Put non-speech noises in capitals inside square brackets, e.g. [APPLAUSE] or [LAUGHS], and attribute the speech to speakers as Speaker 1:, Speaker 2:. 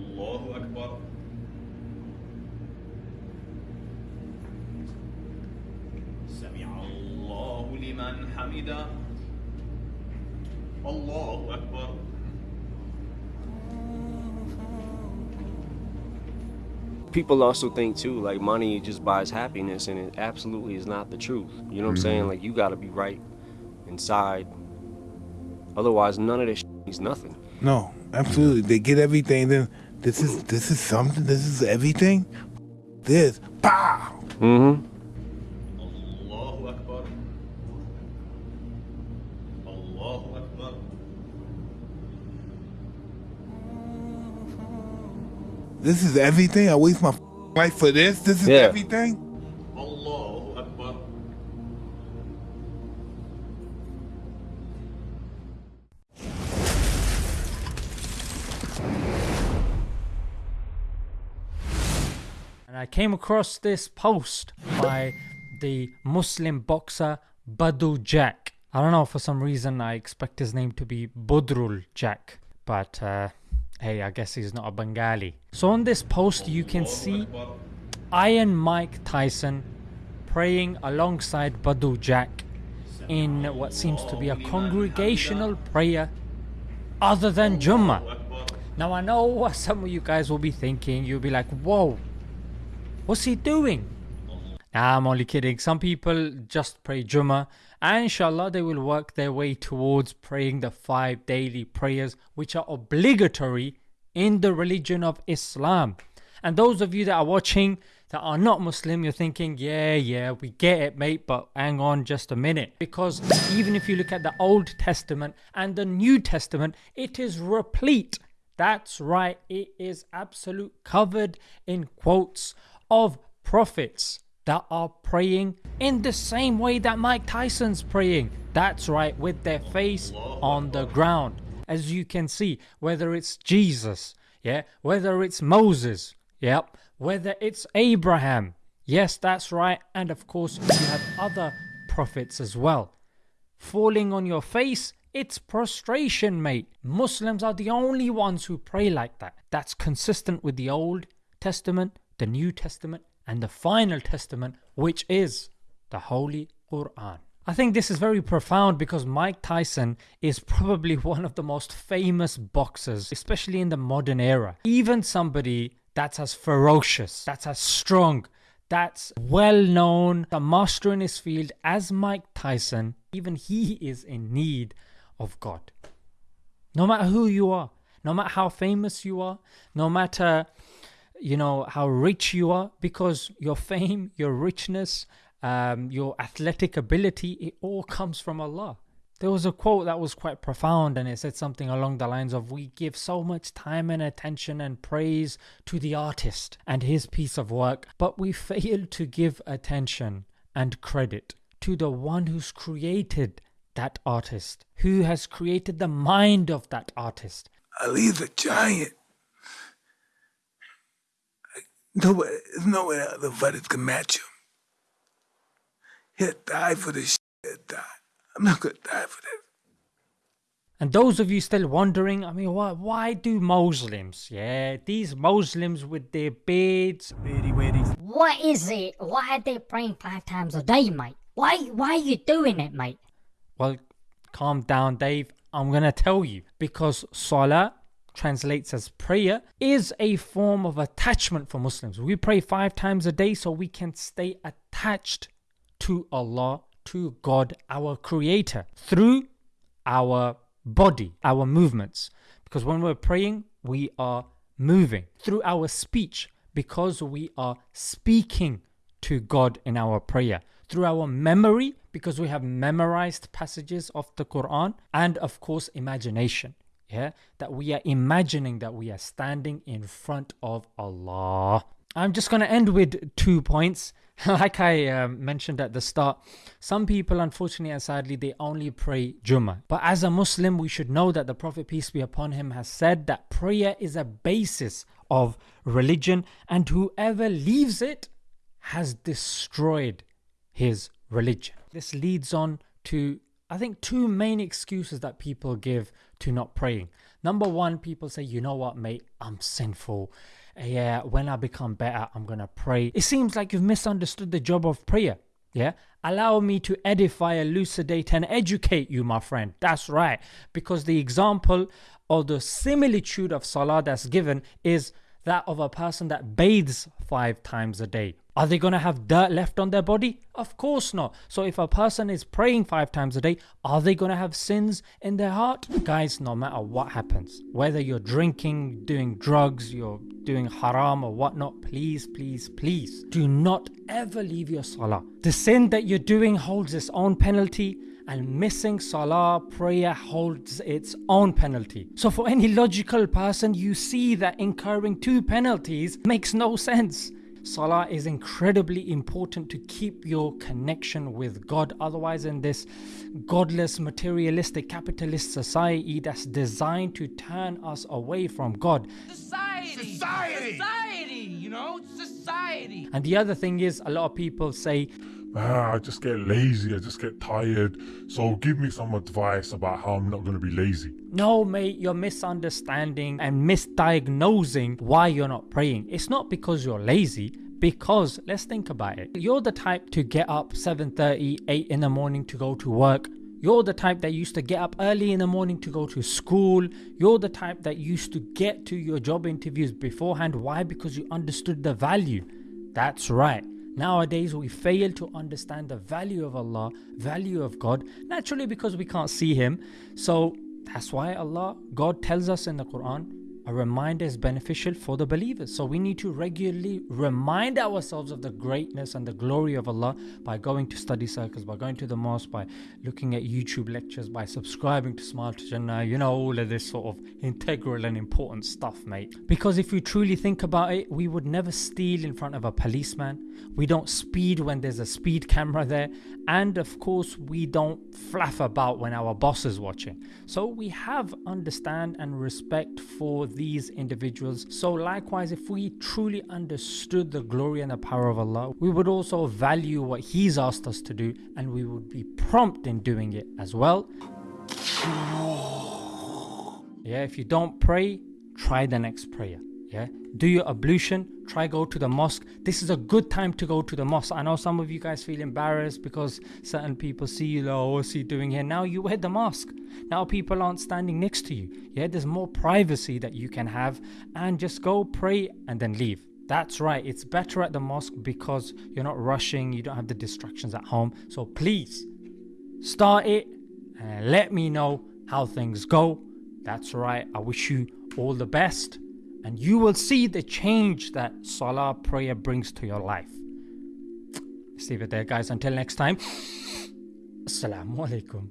Speaker 1: الله أكبر سمع الله لمن حمده الله أكبر
Speaker 2: people also think too like money just buys happiness and it absolutely is not the truth you know what i'm saying like you got to be right inside otherwise none of this means nothing
Speaker 3: No, absolutely. They get everything. Then this is this is something. This is everything. This pow.
Speaker 2: Mm-hmm.
Speaker 3: This is everything. I waste my life for this. This is
Speaker 2: yeah.
Speaker 3: everything.
Speaker 4: And I came across this post by the Muslim boxer Badou Jack. I don't know for some reason I expect his name to be Budrul Jack, but uh, hey, I guess he's not a Bengali. So on this post you can see Iron Mike Tyson praying alongside Badou Jack in what seems to be a congregational prayer other than Jummah. Now I know what some of you guys will be thinking. You'll be like, whoa, what's he doing? Nah, I'm only kidding. Some people just pray Jummah and inshallah they will work their way towards praying the five daily prayers which are obligatory in the religion of Islam. And those of you that are watching that are not Muslim, you're thinking, yeah, yeah, we get it, mate, but hang on just a minute. Because even if you look at the Old Testament and the New Testament, it is replete. That's right, it is absolute covered in quotes of prophets that are praying in the same way that Mike Tyson's praying. That's right, with their face on the ground. As you can see, whether it's Jesus, yeah, whether it's Moses, yep, whether it's Abraham, yes, that's right, and of course, you have other prophets as well. Falling on your face, it's prostration, mate. Muslims are the only ones who pray like that. That's consistent with the Old Testament, the New Testament, and the final testament, which is the Holy Quran. I think this is very profound because Mike Tyson is probably [LAUGHS] one of the most famous boxers, especially in the modern era. Even somebody that's as ferocious, that's as strong, that's well known, a master in his field as Mike Tyson, even he is in need of God. No matter who you are, no matter how famous you are, no matter you know how rich you are because your fame your richness um, your athletic ability it all comes from allah there was a quote that was quite profound and it said something along the lines of we give so much time and attention and praise to the artist and his piece of work but we fail to give attention and credit to the one who's created that artist who has created the mind of that artist
Speaker 3: ali the giant. Nobody, there's no way other fighters can match him. He'll die for this shit. He'll die. I'm not gonna die for this.
Speaker 4: And those of you still wondering, I mean, why, why do Muslims, yeah, these Muslims with their beards,
Speaker 5: What is it? Why are they praying five times a day, mate? Why why are you doing it, mate?
Speaker 4: well, calm down, Dave. I'm going to tell you. Because Salah translates as prayer is a form of attachment for Muslims. We pray five times a day so we can stay attached to Allah, to God, our Creator, through our body, our movements. Because when we're praying, we are moving through our speech because we are speaking to God in our prayer. Through our memory because we have memorized passages of the Quran and of course imagination. Yeah, that we are imagining that we are standing in front of Allah. I'm just going to end with two points. [LAUGHS] like I um, mentioned at the start, some people, unfortunately and sadly, they only pray Jummah. But as a Muslim, we should know that the Prophet, peace be upon him, has said that prayer is a basis of religion, and whoever leaves it has destroyed his religion. This leads on to, I think, two main excuses that people give to not praying. Number one, people say, you know what, mate, I'm sinful. Yeah, when I become better, I'm gonna pray. It seems like you've misunderstood the job of prayer. Yeah, allow me to edify, elucidate, and educate you, my friend. That's right, because the example or the similitude of salah that's given is that of a person that bathes five times a day. Are they going to have dirt left on their body? Of course not. So, if a person is praying five times a day, are they going to have sins in their heart? Guys, no matter what happens, whether you're drinking, doing drugs, you're doing haram or whatnot, please, please, please do not ever leave your salah. The sin that you're doing holds its own penalty and missing salah prayer holds its own penalty. So for any logical person, you see that incurring two penalties makes no sense. Salah is incredibly important to keep your connection with God. Otherwise, in this godless, materialistic, capitalist society that's designed to turn us away from God.
Speaker 6: Society. Society. Society. You know, society.
Speaker 4: And the other thing is, a lot of people say,
Speaker 7: ah, I just get lazy, I just get tired. So give me some advice about how I'm not going to be lazy.
Speaker 4: No, mate, you're misunderstanding and misdiagnosing why you're not praying. It's not because you're lazy. Because let's think about it. You're the type to get up 7:30, 8 in the morning to go to work. You're the type that used to get up early in the morning to go to school. You're the type that used to get to your job interviews beforehand. Why? Because you understood the value. That's right. Nowadays, we fail to understand the value of Allah, value of God, naturally because we can't see Him. So that's why Allah, God tells us in the Quran, a reminder is beneficial for the believers. So we need to regularly remind ourselves of the greatness and the glory of Allah by going to study circles, by going to the mosque, by looking at YouTube lectures, by subscribing to Smile to Jannah, you know, all of this sort of integral and important stuff, mate. Because if you truly think about it, we would never steal in front of a policeman. We don't speed when there's a speed camera there. And of course, we don't flaff about when our boss is watching. So we have understand and respect for these individuals. So, likewise, if we truly understood the glory and the power of Allah, we would also value what He's asked us to do and we would be prompt in doing it as well. Yeah, if you don't pray, try the next prayer. Yeah, do your ablution, try go to the mosque. This is a good time to go to the mosque. I know some of you guys feel embarrassed because certain people see you, oh, what's he doing here? Now you wear the mask Now people aren't standing next to you. Yeah, there's more privacy that you can have and just go pray and then leave. That's right, it's better at the mosque because you're not rushing, you don't have the distractions at home. So please start it and let me know how things go. That's right, I wish you all the best and you will see the change that Salah prayer brings to your life. Let's leave it there, guys. Until next time, Assalamu alaikum.